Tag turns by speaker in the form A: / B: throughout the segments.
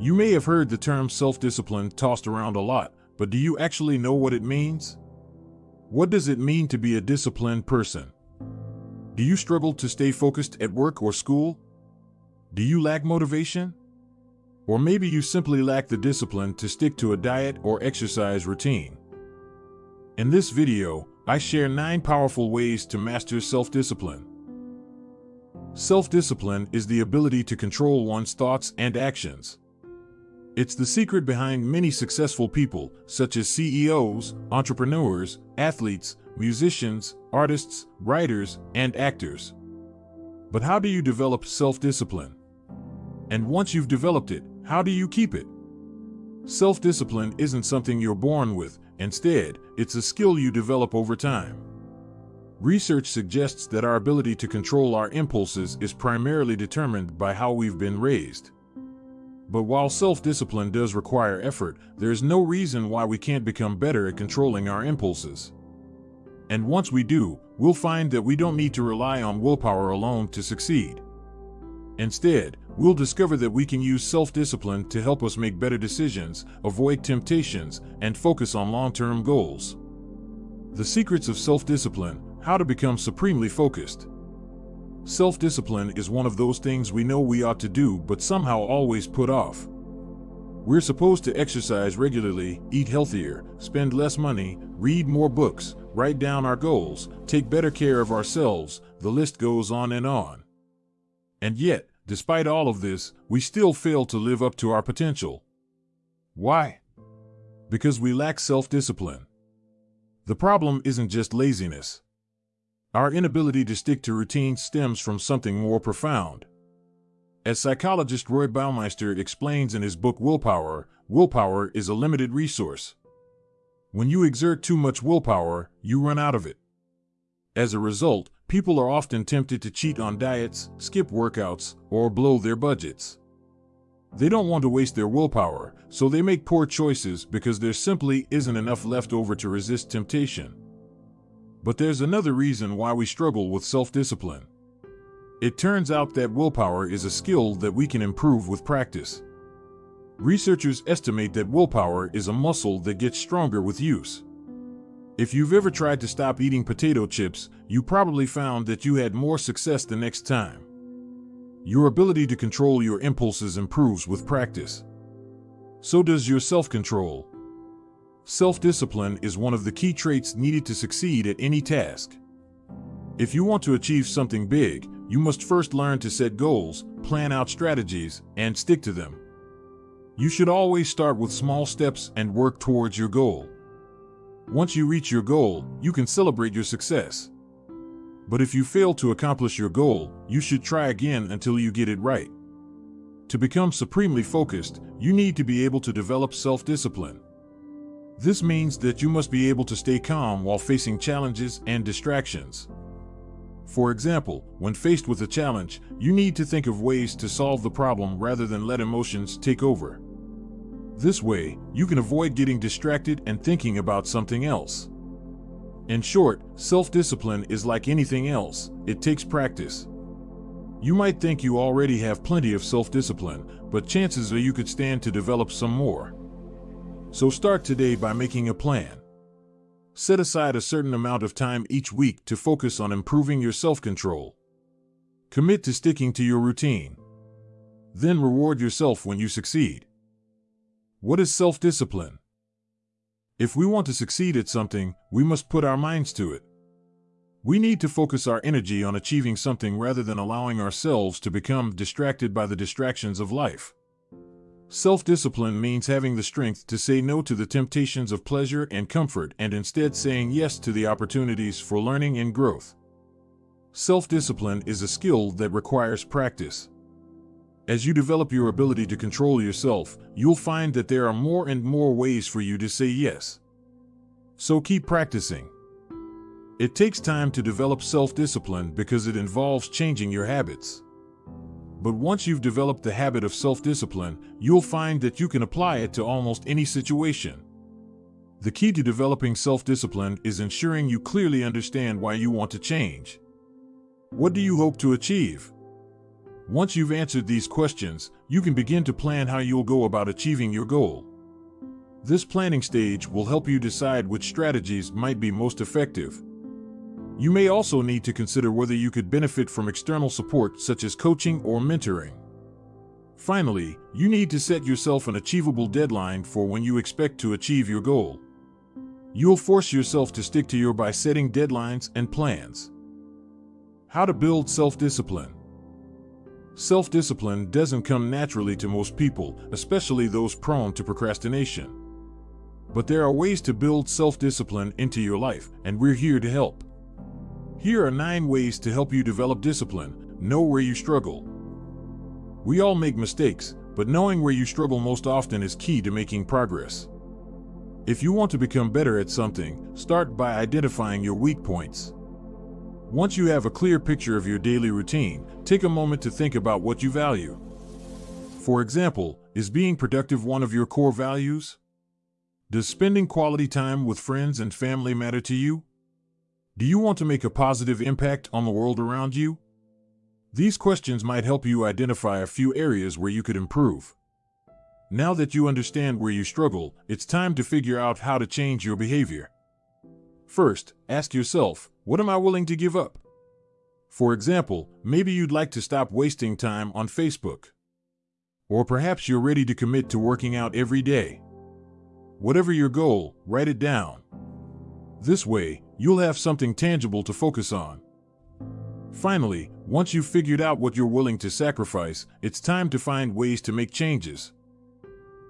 A: You may have heard the term self-discipline tossed around a lot, but do you actually know what it means? What does it mean to be a disciplined person? Do you struggle to stay focused at work or school? Do you lack motivation? Or maybe you simply lack the discipline to stick to a diet or exercise routine. In this video, I share 9 powerful ways to master self-discipline. Self-discipline is the ability to control one's thoughts and actions. It's the secret behind many successful people, such as CEOs, entrepreneurs, athletes, musicians, artists, writers, and actors. But how do you develop self-discipline? And once you've developed it, how do you keep it? Self-discipline isn't something you're born with. Instead, it's a skill you develop over time. Research suggests that our ability to control our impulses is primarily determined by how we've been raised. But while self-discipline does require effort, there's no reason why we can't become better at controlling our impulses. And once we do, we'll find that we don't need to rely on willpower alone to succeed. Instead, we'll discover that we can use self-discipline to help us make better decisions, avoid temptations, and focus on long-term goals. The secrets of self-discipline, how to become supremely focused. Self-discipline is one of those things we know we ought to do but somehow always put off. We're supposed to exercise regularly, eat healthier, spend less money, read more books, write down our goals, take better care of ourselves, the list goes on and on. And yet, despite all of this, we still fail to live up to our potential. Why? Because we lack self-discipline. The problem isn't just laziness. Our inability to stick to routine stems from something more profound. As psychologist Roy Baumeister explains in his book Willpower, willpower is a limited resource. When you exert too much willpower, you run out of it. As a result, people are often tempted to cheat on diets, skip workouts, or blow their budgets. They don't want to waste their willpower, so they make poor choices because there simply isn't enough left over to resist temptation. But there's another reason why we struggle with self-discipline. It turns out that willpower is a skill that we can improve with practice. Researchers estimate that willpower is a muscle that gets stronger with use. If you've ever tried to stop eating potato chips, you probably found that you had more success the next time. Your ability to control your impulses improves with practice. So does your self-control. Self-discipline is one of the key traits needed to succeed at any task. If you want to achieve something big, you must first learn to set goals, plan out strategies, and stick to them. You should always start with small steps and work towards your goal. Once you reach your goal, you can celebrate your success. But if you fail to accomplish your goal, you should try again until you get it right. To become supremely focused, you need to be able to develop self-discipline. This means that you must be able to stay calm while facing challenges and distractions. For example, when faced with a challenge, you need to think of ways to solve the problem rather than let emotions take over. This way, you can avoid getting distracted and thinking about something else. In short, self-discipline is like anything else, it takes practice. You might think you already have plenty of self-discipline, but chances are you could stand to develop some more. So start today by making a plan. Set aside a certain amount of time each week to focus on improving your self-control. Commit to sticking to your routine. Then reward yourself when you succeed. What is self-discipline? If we want to succeed at something, we must put our minds to it. We need to focus our energy on achieving something rather than allowing ourselves to become distracted by the distractions of life. Self-discipline means having the strength to say no to the temptations of pleasure and comfort and instead saying yes to the opportunities for learning and growth. Self-discipline is a skill that requires practice. As you develop your ability to control yourself, you'll find that there are more and more ways for you to say yes. So keep practicing. It takes time to develop self-discipline because it involves changing your habits. But once you've developed the habit of self-discipline, you'll find that you can apply it to almost any situation. The key to developing self-discipline is ensuring you clearly understand why you want to change. What do you hope to achieve? Once you've answered these questions, you can begin to plan how you'll go about achieving your goal. This planning stage will help you decide which strategies might be most effective. You may also need to consider whether you could benefit from external support such as coaching or mentoring. Finally, you need to set yourself an achievable deadline for when you expect to achieve your goal. You'll force yourself to stick to your by setting deadlines and plans. How to build self-discipline. Self-discipline doesn't come naturally to most people, especially those prone to procrastination. But there are ways to build self-discipline into your life, and we're here to help. Here are nine ways to help you develop discipline. Know where you struggle. We all make mistakes, but knowing where you struggle most often is key to making progress. If you want to become better at something, start by identifying your weak points. Once you have a clear picture of your daily routine, take a moment to think about what you value. For example, is being productive one of your core values? Does spending quality time with friends and family matter to you? Do you want to make a positive impact on the world around you? These questions might help you identify a few areas where you could improve. Now that you understand where you struggle, it's time to figure out how to change your behavior. First, ask yourself, what am I willing to give up? For example, maybe you'd like to stop wasting time on Facebook. Or perhaps you're ready to commit to working out every day. Whatever your goal, write it down. This way, you'll have something tangible to focus on. Finally, once you've figured out what you're willing to sacrifice, it's time to find ways to make changes.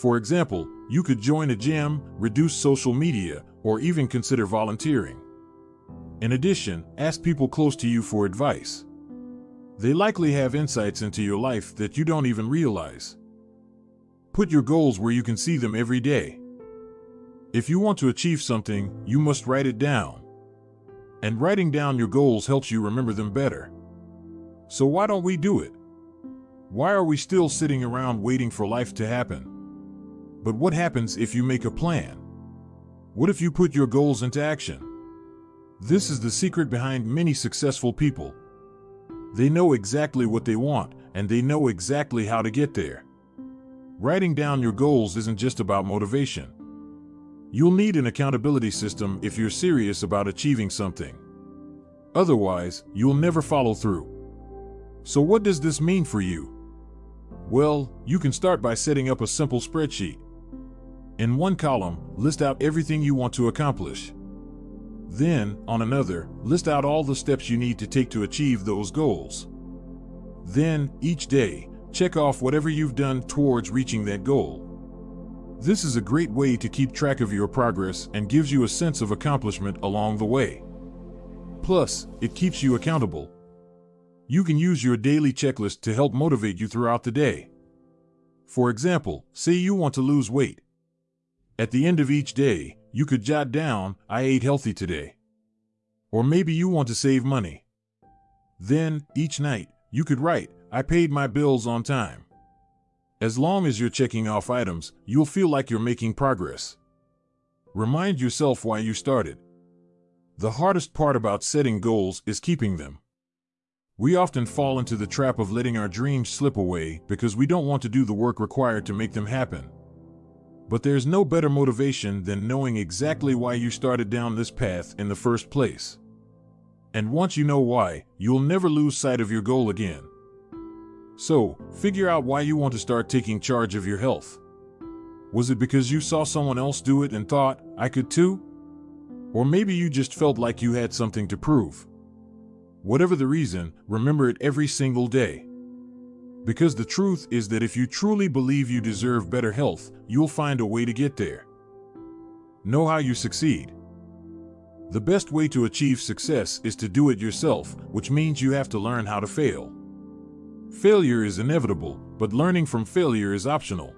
A: For example, you could join a gym, reduce social media, or even consider volunteering. In addition, ask people close to you for advice. They likely have insights into your life that you don't even realize. Put your goals where you can see them every day. If you want to achieve something, you must write it down. And writing down your goals helps you remember them better. So why don't we do it? Why are we still sitting around waiting for life to happen? But what happens if you make a plan? What if you put your goals into action? This is the secret behind many successful people. They know exactly what they want, and they know exactly how to get there. Writing down your goals isn't just about motivation. You'll need an accountability system if you're serious about achieving something. Otherwise, you'll never follow through. So what does this mean for you? Well, you can start by setting up a simple spreadsheet. In one column, list out everything you want to accomplish. Then, on another, list out all the steps you need to take to achieve those goals. Then, each day, check off whatever you've done towards reaching that goal. This is a great way to keep track of your progress and gives you a sense of accomplishment along the way. Plus, it keeps you accountable. You can use your daily checklist to help motivate you throughout the day. For example, say you want to lose weight. At the end of each day, you could jot down, I ate healthy today. Or maybe you want to save money. Then, each night, you could write, I paid my bills on time. As long as you're checking off items, you'll feel like you're making progress. Remind yourself why you started. The hardest part about setting goals is keeping them. We often fall into the trap of letting our dreams slip away because we don't want to do the work required to make them happen. But there's no better motivation than knowing exactly why you started down this path in the first place. And once you know why, you'll never lose sight of your goal again. So, figure out why you want to start taking charge of your health. Was it because you saw someone else do it and thought, I could too? Or maybe you just felt like you had something to prove. Whatever the reason, remember it every single day. Because the truth is that if you truly believe you deserve better health, you'll find a way to get there. Know how you succeed. The best way to achieve success is to do it yourself, which means you have to learn how to fail. Failure is inevitable, but learning from failure is optional.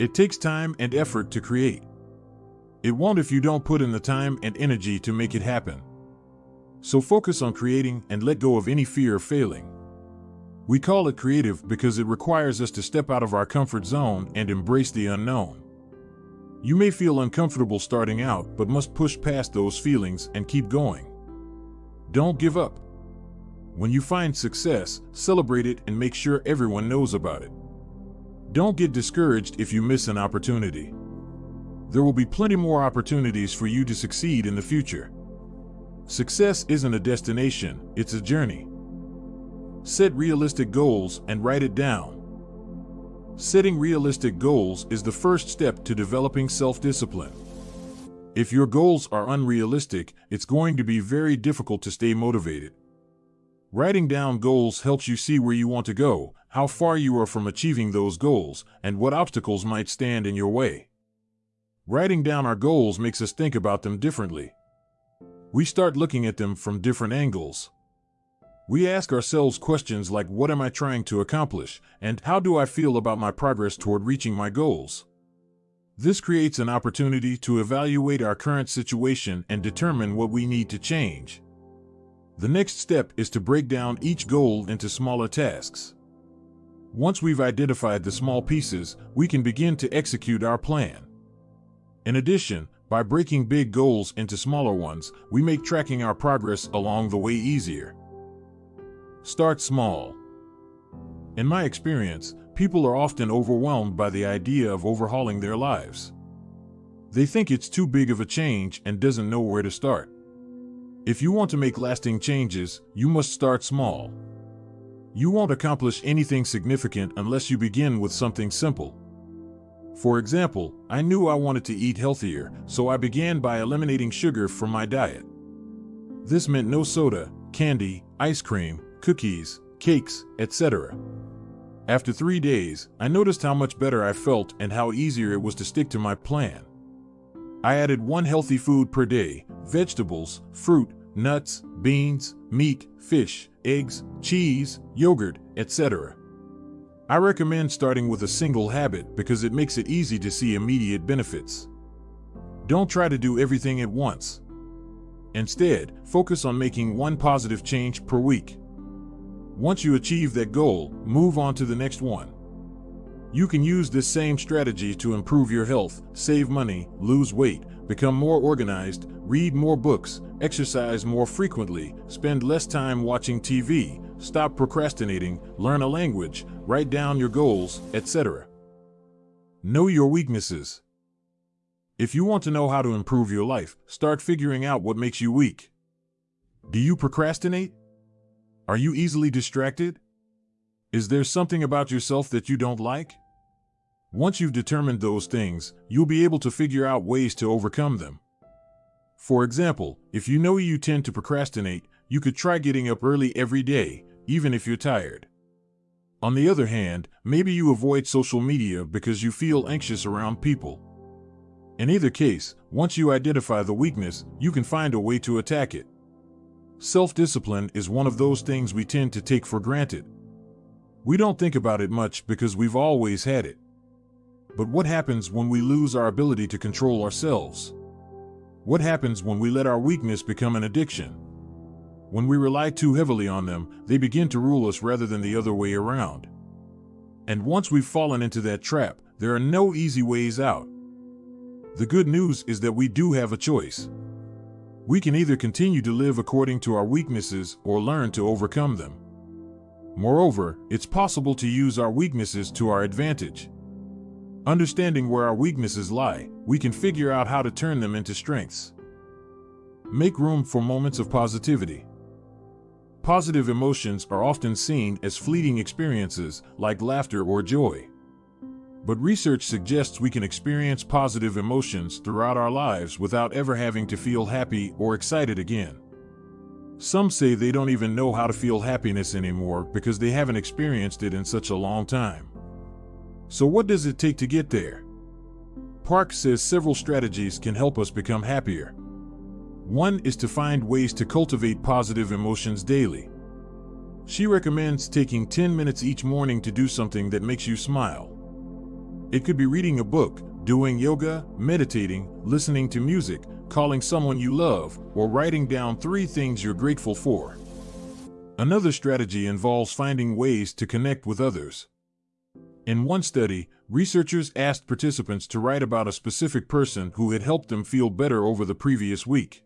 A: It takes time and effort to create. It won't if you don't put in the time and energy to make it happen. So focus on creating and let go of any fear of failing. We call it creative because it requires us to step out of our comfort zone and embrace the unknown. You may feel uncomfortable starting out, but must push past those feelings and keep going. Don't give up. When you find success, celebrate it and make sure everyone knows about it. Don't get discouraged if you miss an opportunity. There will be plenty more opportunities for you to succeed in the future. Success isn't a destination, it's a journey. Set realistic goals and write it down. Setting realistic goals is the first step to developing self-discipline. If your goals are unrealistic, it's going to be very difficult to stay motivated. Writing down goals helps you see where you want to go, how far you are from achieving those goals, and what obstacles might stand in your way. Writing down our goals makes us think about them differently. We start looking at them from different angles. We ask ourselves questions like what am I trying to accomplish and how do I feel about my progress toward reaching my goals? This creates an opportunity to evaluate our current situation and determine what we need to change. The next step is to break down each goal into smaller tasks. Once we've identified the small pieces, we can begin to execute our plan. In addition, by breaking big goals into smaller ones, we make tracking our progress along the way easier. Start small. In my experience, people are often overwhelmed by the idea of overhauling their lives. They think it's too big of a change and doesn't know where to start. If you want to make lasting changes, you must start small. You won't accomplish anything significant unless you begin with something simple. For example, I knew I wanted to eat healthier, so I began by eliminating sugar from my diet. This meant no soda, candy, ice cream, cookies, cakes, etc. After three days, I noticed how much better I felt and how easier it was to stick to my plan. I added one healthy food per day vegetables, fruit, nuts, beans, meat, fish, eggs, cheese, yogurt, etc. I recommend starting with a single habit because it makes it easy to see immediate benefits. Don't try to do everything at once. Instead, focus on making one positive change per week. Once you achieve that goal, move on to the next one. You can use this same strategy to improve your health, save money, lose weight, become more organized, read more books, exercise more frequently, spend less time watching TV, stop procrastinating, learn a language, write down your goals, etc. Know your weaknesses. If you want to know how to improve your life, start figuring out what makes you weak. Do you procrastinate? Are you easily distracted? Is there something about yourself that you don't like? Once you've determined those things, you'll be able to figure out ways to overcome them. For example, if you know you tend to procrastinate, you could try getting up early every day, even if you're tired. On the other hand, maybe you avoid social media because you feel anxious around people. In either case, once you identify the weakness, you can find a way to attack it. Self-discipline is one of those things we tend to take for granted. We don't think about it much because we've always had it. But what happens when we lose our ability to control ourselves? What happens when we let our weakness become an addiction? When we rely too heavily on them, they begin to rule us rather than the other way around. And once we've fallen into that trap, there are no easy ways out. The good news is that we do have a choice. We can either continue to live according to our weaknesses or learn to overcome them. Moreover, it's possible to use our weaknesses to our advantage. Understanding where our weaknesses lie, we can figure out how to turn them into strengths. Make room for moments of positivity. Positive emotions are often seen as fleeting experiences like laughter or joy. But research suggests we can experience positive emotions throughout our lives without ever having to feel happy or excited again. Some say they don't even know how to feel happiness anymore because they haven't experienced it in such a long time. So what does it take to get there? Park says several strategies can help us become happier. One is to find ways to cultivate positive emotions daily. She recommends taking 10 minutes each morning to do something that makes you smile. It could be reading a book, doing yoga, meditating, listening to music, calling someone you love, or writing down three things you're grateful for. Another strategy involves finding ways to connect with others. In one study, researchers asked participants to write about a specific person who had helped them feel better over the previous week.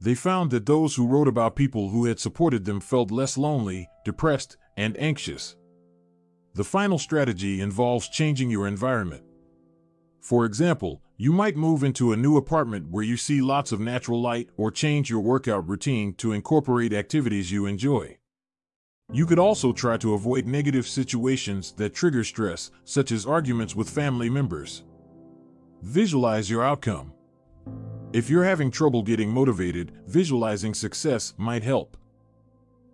A: They found that those who wrote about people who had supported them felt less lonely, depressed, and anxious. The final strategy involves changing your environment. For example, you might move into a new apartment where you see lots of natural light or change your workout routine to incorporate activities you enjoy. You could also try to avoid negative situations that trigger stress, such as arguments with family members. Visualize your outcome. If you're having trouble getting motivated, visualizing success might help.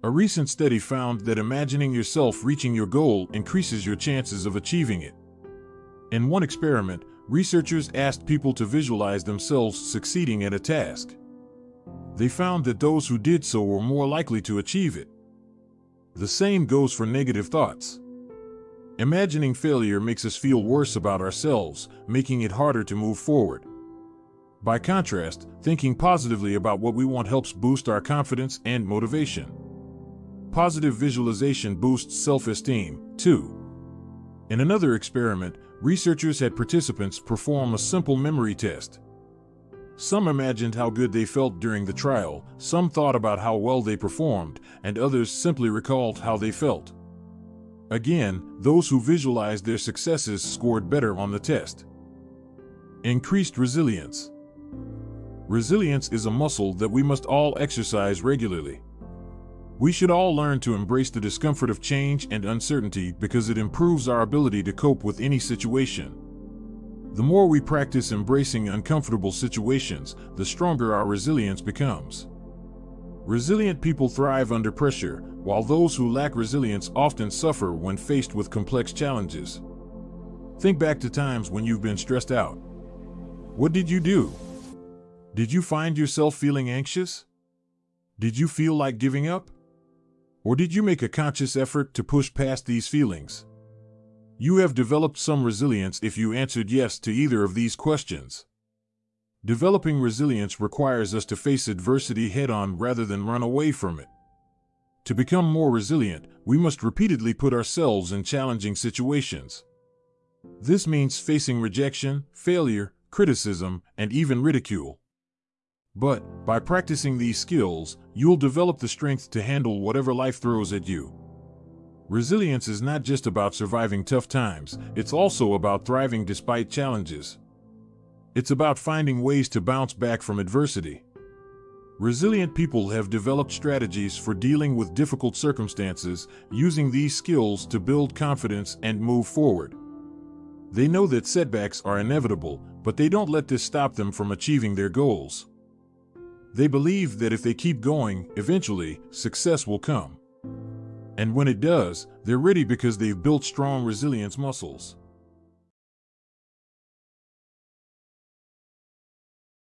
A: A recent study found that imagining yourself reaching your goal increases your chances of achieving it. In one experiment, researchers asked people to visualize themselves succeeding at a task. They found that those who did so were more likely to achieve it. The same goes for negative thoughts. Imagining failure makes us feel worse about ourselves, making it harder to move forward. By contrast, thinking positively about what we want helps boost our confidence and motivation. Positive visualization boosts self esteem, too. In another experiment, researchers had participants perform a simple memory test. Some imagined how good they felt during the trial, some thought about how well they performed, and others simply recalled how they felt. Again, those who visualized their successes scored better on the test. Increased resilience. Resilience is a muscle that we must all exercise regularly. We should all learn to embrace the discomfort of change and uncertainty because it improves our ability to cope with any situation. The more we practice embracing uncomfortable situations, the stronger our resilience becomes. Resilient people thrive under pressure, while those who lack resilience often suffer when faced with complex challenges. Think back to times when you've been stressed out. What did you do? Did you find yourself feeling anxious? Did you feel like giving up? Or did you make a conscious effort to push past these feelings? You have developed some resilience if you answered yes to either of these questions. Developing resilience requires us to face adversity head on rather than run away from it. To become more resilient, we must repeatedly put ourselves in challenging situations. This means facing rejection, failure, criticism, and even ridicule. But, by practicing these skills, you'll develop the strength to handle whatever life throws at you. Resilience is not just about surviving tough times, it's also about thriving despite challenges. It's about finding ways to bounce back from adversity. Resilient people have developed strategies for dealing with difficult circumstances, using these skills to build confidence and move forward. They know that setbacks are inevitable, but they don't let this stop them from achieving their goals. They believe that if they keep going, eventually, success will come. And when it does, they're ready because they've built strong resilience muscles.